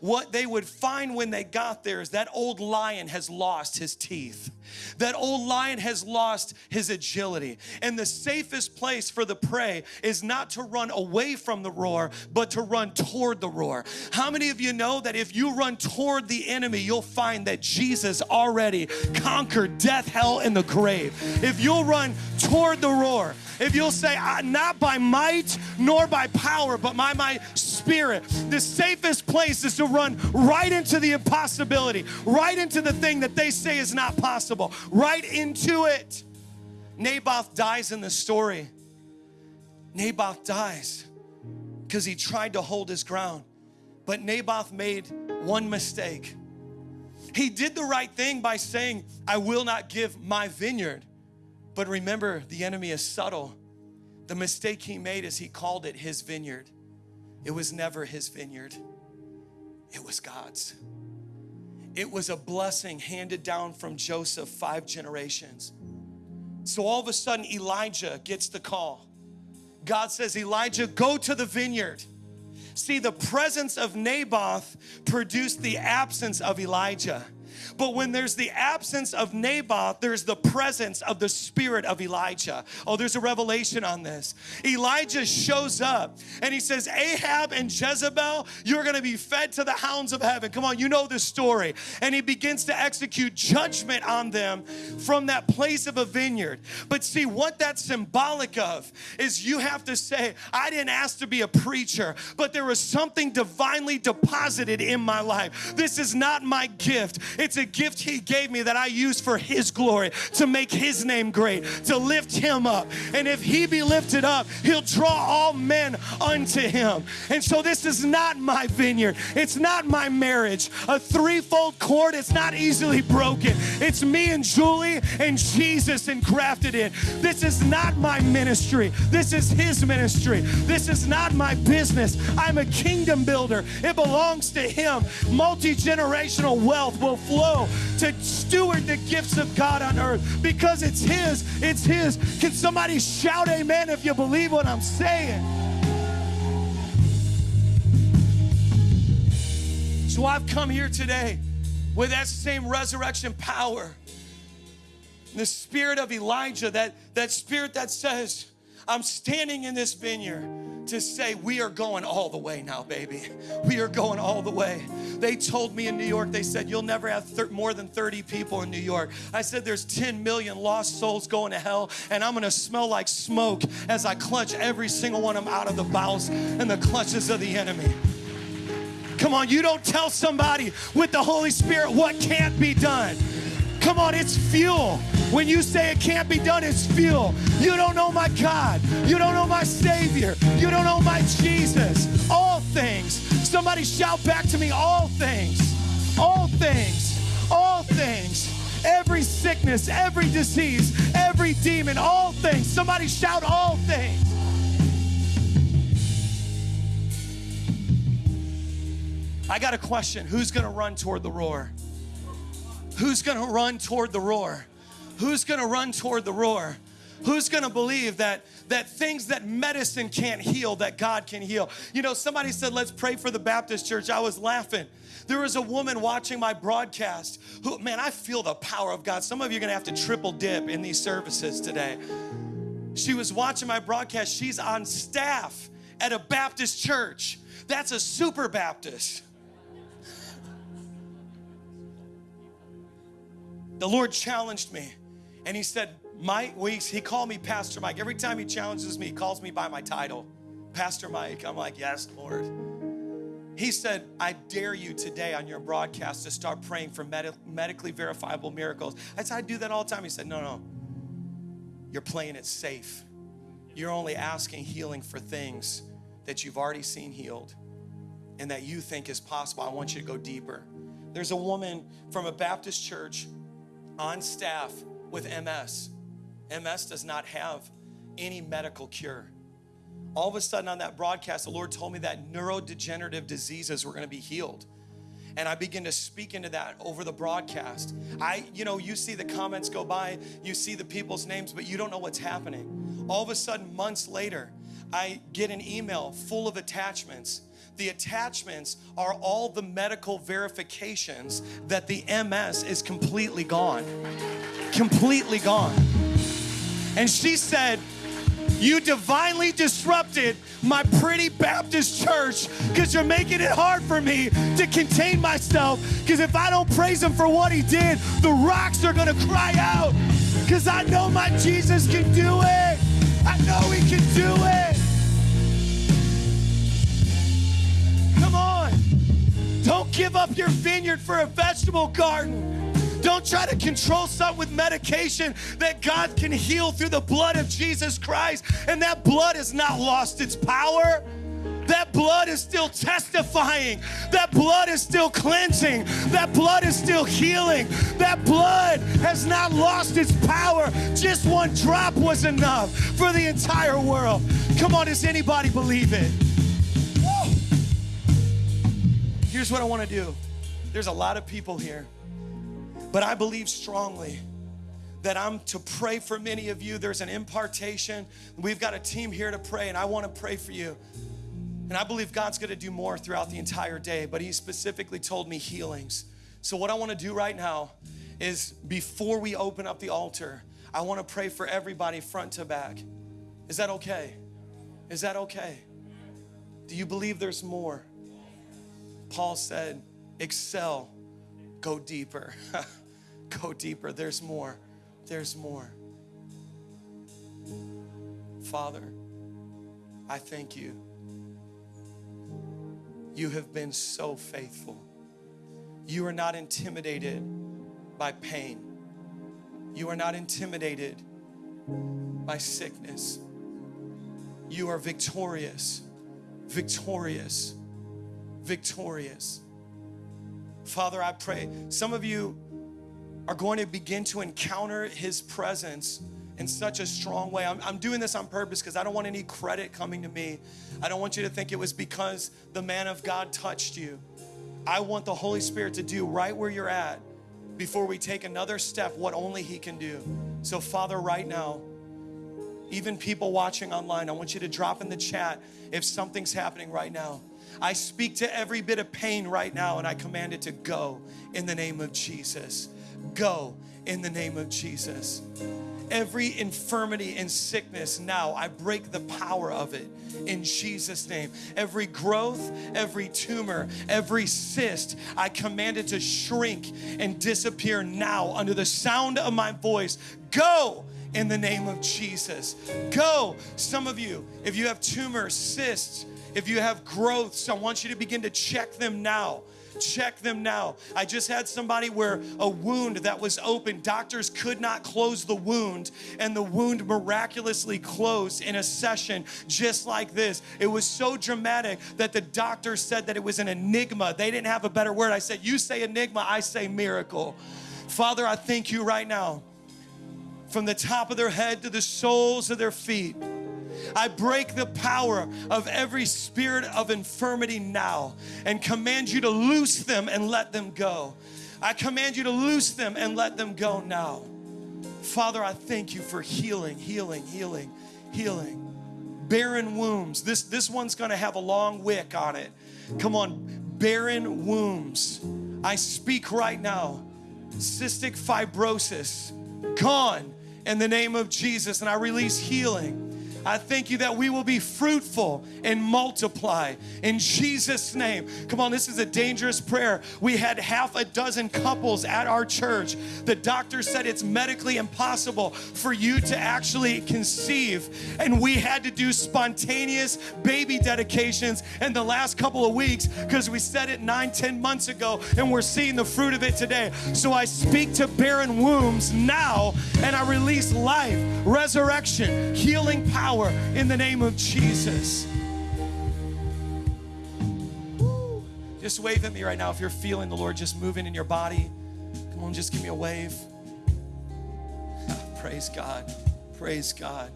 what they would find when they got there is that old lion has lost his teeth. That old lion has lost his agility. And the safest place for the prey is not to run away from the roar, but to run toward the roar. How many of you know that if you run toward the enemy, you'll find that Jesus already conquered death, hell, and the grave? If you'll run toward the roar, if you'll say, not by might nor by power, but by my spirit, the safest place is to run right into the impossibility, right into the thing that they say is not possible, right into it. Naboth dies in the story. Naboth dies because he tried to hold his ground. But Naboth made one mistake. He did the right thing by saying, I will not give my vineyard. But remember, the enemy is subtle. The mistake he made is he called it his vineyard. It was never his vineyard, it was God's. It was a blessing handed down from Joseph five generations. So all of a sudden, Elijah gets the call. God says, Elijah, go to the vineyard. See, the presence of Naboth produced the absence of Elijah. But when there's the absence of Naboth, there's the presence of the spirit of Elijah. Oh, there's a revelation on this. Elijah shows up and he says, Ahab and Jezebel, you're going to be fed to the hounds of heaven. Come on, you know this story. And he begins to execute judgment on them from that place of a vineyard. But see, what that's symbolic of is you have to say, I didn't ask to be a preacher, but there was something divinely deposited in my life. This is not my gift. It's a gift He gave me that I use for His glory, to make His name great, to lift Him up. And if He be lifted up, He'll draw all men unto Him. And so this is not my vineyard, it's not my marriage. A threefold cord, it's not easily broken. It's me and Julie and Jesus engrafted in. This is not my ministry, this is His ministry. This is not my business. I'm a kingdom builder, it belongs to Him. Multi generational wealth will flow to steward the gifts of God on earth because it's His. It's His. Can somebody shout amen if you believe what I'm saying? So I've come here today with that same resurrection power. The spirit of Elijah, that, that spirit that says, I'm standing in this vineyard to say, We are going all the way now, baby. We are going all the way. They told me in New York, they said, You'll never have thir- more than 30 people in New York. I said, There's 10 million lost souls going to hell, and I'm gonna smell like smoke as I clutch every single one of them out of the bowels and the clutches of the enemy. Come on, you don't tell somebody with the Holy Spirit what can't be done. Come on, it's fuel. When you say it can't be done, it's fuel. You don't know my God. You don't know my Savior. You don't know my Jesus. All things. Somebody shout back to me, all things. All things. All things. every sickness, every disease, every demon, all things. Somebody shout, all things. I got a question. Who's going to run toward the roar? Who's going to run toward the roar? Who's going to run toward the roar? Who's going to believe that that things that medicine can't heal that God can heal? You know, somebody said, "Let's pray for the Baptist church." I was laughing. There was a woman watching my broadcast who, man, I feel the power of God. Some of you are going to have to triple dip in these services today. She was watching my broadcast. She's on staff at a Baptist church. That's a super Baptist. The Lord challenged me and He said, Mike Weeks, he called me Pastor Mike. Every time he challenges me, he calls me by my title, Pastor Mike. I'm like, yes, Lord. He said, I dare you today on your broadcast to start praying for med- medically verifiable miracles. I said, I do that all the time. He said, No, no, you're playing it safe. You're only asking healing for things that you've already seen healed and that you think is possible. I want you to go deeper. There's a woman from a Baptist church on staff with MS. MS does not have any medical cure. All of a sudden, on that broadcast, the Lord told me that neurodegenerative diseases were going to be healed. And I begin to speak into that over the broadcast. I, you know, you see the comments go by, you see the people's names, but you don't know what's happening. All of a sudden, months later, I get an email full of attachments the attachments are all the medical verifications that the MS is completely gone. Completely gone. And she said, You divinely disrupted my pretty Baptist church because you're making it hard for me to contain myself. Because if I don't praise him for what he did, the rocks are going to cry out. Because I know my Jesus can do it. I know he can do it. Don't give up your vineyard for a vegetable garden. Don't try to control something with medication that God can heal through the blood of Jesus Christ. And that blood has not lost its power. That blood is still testifying. That blood is still cleansing. That blood is still healing. That blood has not lost its power. Just one drop was enough for the entire world. Come on, does anybody believe it? Here's what I want to do there's a lot of people here but I believe strongly that I'm to pray for many of you. There's an impartation. We've got a team here to pray, and I want to pray for you. And I believe God's going to do more throughout the entire day, but He specifically told me healings. So, what I want to do right now is before we open up the altar, I want to pray for everybody front to back. Is that okay? Is that okay? Do you believe there's more? Paul said, excel go deeper. go deeper. There's more. There's more. Father, I thank you. You have been so faithful. You are not intimidated by pain. You are not intimidated by sickness. You are victorious, victorious, victorious. Father, I pray some of you are going to begin to encounter His presence in such a strong way. I'm, I'm doing this on purpose because I don't want any credit coming to me. I don't want you to think it was because the man of God touched you. I want the Holy Spirit to do right where you're at before we take another step what only He can do. So, Father, right now, even people watching online, I want you to drop in the chat if something's happening right now. I speak to every bit of pain right now and I command it to go in the name of Jesus. Go in the name of Jesus. Every infirmity and sickness now, I break the power of it in Jesus' name. Every growth, every tumor, every cyst, I command it to shrink and disappear now under the sound of my voice. Go in the name of Jesus. Go. Some of you, if you have tumors, cysts, if you have growths, I want you to begin to check them now check them now. I just had somebody where a wound that was open, doctors could not close the wound, and the wound miraculously closed in a session just like this. It was so dramatic that the doctor said that it was an enigma. They didn't have a better word. I said, You say enigma, I say miracle. Father, I thank you right now from the top of their head to the soles of their feet. I break the power of every spirit of infirmity now and command you to loose them and let them go. I command you to loose them and let them go now. Father, I thank you for healing, healing, healing, healing. Barren wombs. This, this one's gonna have a long wick on it. Come on, barren wombs. I speak right now. Cystic fibrosis, gone in the name of Jesus, and I release healing. I thank you that we will be fruitful and multiply in Jesus' name. Come on, this is a dangerous prayer. We had half a dozen couples at our church. The doctor said it's medically impossible for you to actually conceive, and we had to do spontaneous baby dedications in the last couple of weeks because we said it nine, ten months ago, and we're seeing the fruit of it today. So I speak to barren wombs now, and I release life, resurrection, healing power power in the name of Jesus. Just wave at me right now if you're feeling the Lord just moving in your body. Come on, just give me a wave. Praise God. Praise God.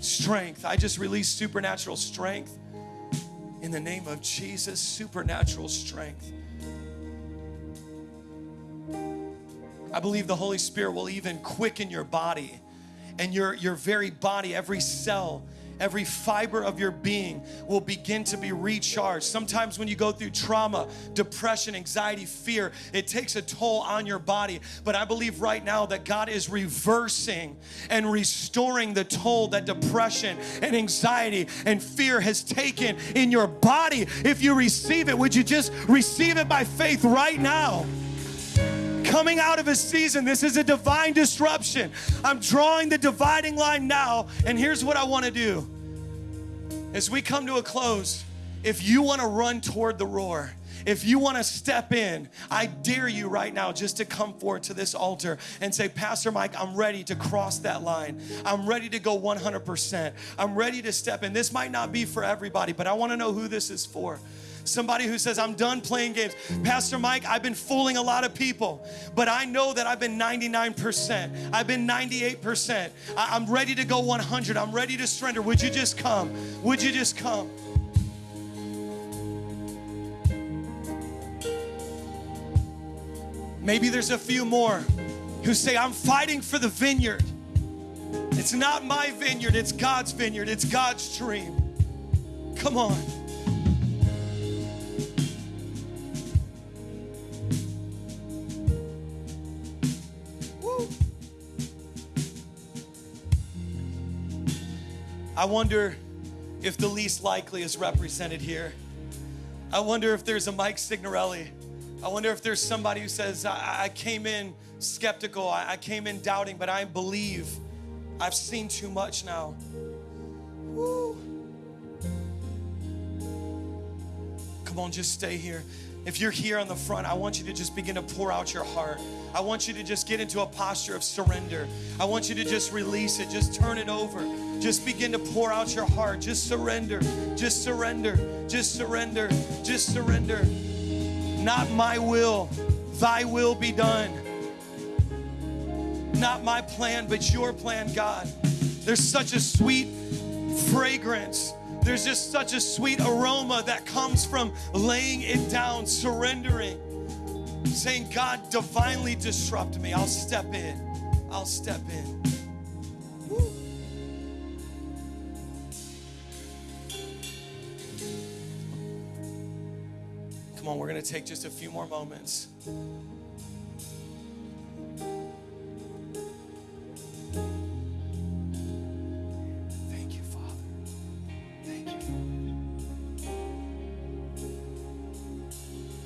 Strength. I just release supernatural strength in the name of Jesus. Supernatural strength. I believe the Holy Spirit will even quicken your body and your, your very body, every cell, every fiber of your being will begin to be recharged. Sometimes when you go through trauma, depression, anxiety, fear, it takes a toll on your body. But I believe right now that God is reversing and restoring the toll that depression and anxiety and fear has taken in your body. If you receive it, would you just receive it by faith right now? Coming out of a season. This is a divine disruption. I'm drawing the dividing line now, and here's what I want to do. As we come to a close, if you want to run toward the roar, if you want to step in, I dare you right now just to come forward to this altar and say, Pastor Mike, I'm ready to cross that line. I'm ready to go 100%. I'm ready to step in. This might not be for everybody, but I want to know who this is for. Somebody who says, I'm done playing games. Pastor Mike, I've been fooling a lot of people, but I know that I've been 99%. I've been 98%. I- am ready to go 100. I'm ready to surrender. Would you just come? Would you just come? Maybe there's a few more who say, I'm fighting for the vineyard. It's not my vineyard, it's God's vineyard, it's God's dream. Come on. I wonder if the least likely is represented here. I wonder if there's a Mike Signorelli. I wonder if there's somebody who says, I, I came in skeptical, I, I came in doubting, but I believe. I've seen too much now. Woo. Come on, just stay here. If you're here on the front, I want you to just begin to pour out your heart. I want you to just get into a posture of surrender. I want you to just release it, just turn it over. Just begin to pour out your heart. Just surrender. Just surrender. Just surrender. Just surrender. Not my will, thy will be done. Not my plan, but your plan, God. There's such a sweet fragrance. There's just such a sweet aroma that comes from laying it down, surrendering, saying, God, divinely disrupt me. I'll step in. I'll step in. Come on, we're going to take just a few more moments. Thank you, Father. Thank you.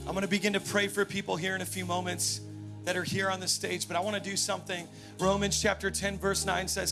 I'm going to begin to pray for people here in a few moments that are here on the stage, but I want to do something. Romans chapter 10, verse 9 says,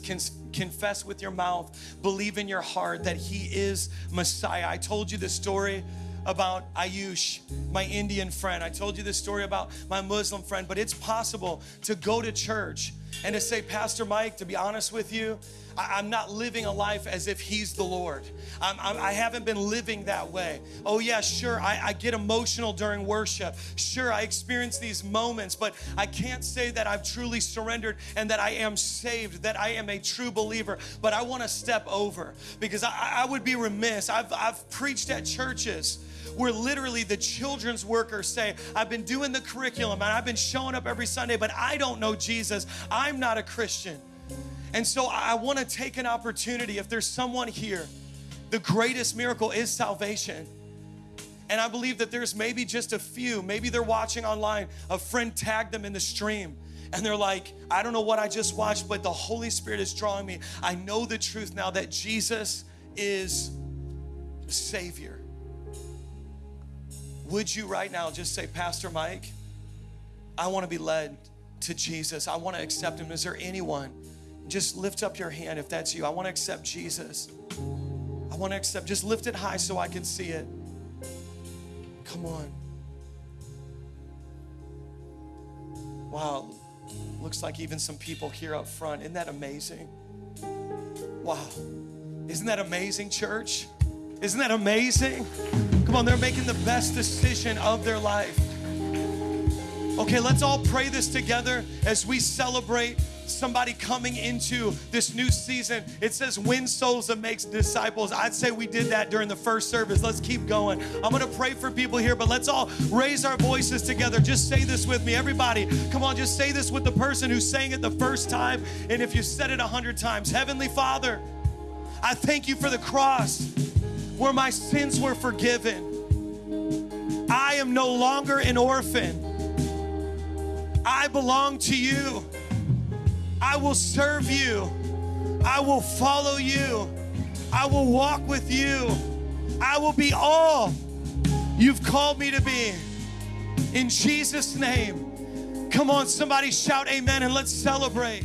Confess with your mouth, believe in your heart that He is Messiah. I told you the story about Ayush, my Indian friend. I told you this story about my Muslim friend, but it's possible to go to church and to say, Pastor Mike, to be honest with you, I, am not living a life as if He's the Lord. I'm, I'm, I have not been living that way. Oh, yeah, sure, I, I get emotional during worship. Sure, I experience these moments, but I can't say that I've truly surrendered and that I am saved, that I am a true believer. But I want to step over because I, I would be remiss. I've, I've preached at churches where literally the children's workers say, I've been doing the curriculum and I've been showing up every Sunday, but I don't know Jesus. I'm not a Christian. And so I want to take an opportunity. If there's someone here, the greatest miracle is salvation. And I believe that there's maybe just a few, maybe they're watching online, a friend tagged them in the stream. And they're like, I don't know what I just watched, but the Holy Spirit is drawing me. I know the truth now that Jesus is the Savior. Would you right now just say, Pastor Mike, I want to be led to Jesus. I want to accept Him. Is there anyone? Just lift up your hand if that's you. I want to accept Jesus. I want to accept. Just lift it high so I can see it. Come on. Wow. Looks like even some people here up front. Isn't that amazing? Wow. Isn't that amazing, church? Isn't that amazing? Come on, they're making the best decision of their life. Okay, let's all pray this together as we celebrate somebody coming into this new season. It says win souls and makes disciples. I'd say we did that during the first service. Let's keep going. I'm going to pray for people here, but let's all raise our voices together. Just say this with me. Everybody, come on, just say this with the person who sang it the first time. And if you said it a hundred times, Heavenly Father, I thank you for the cross where my sins were forgiven. I am no longer an orphan. I belong to you. I will serve you. I will follow you. I will walk with you. I will be all you've called me to be. In Jesus' name. Come on, somebody shout amen and let's celebrate.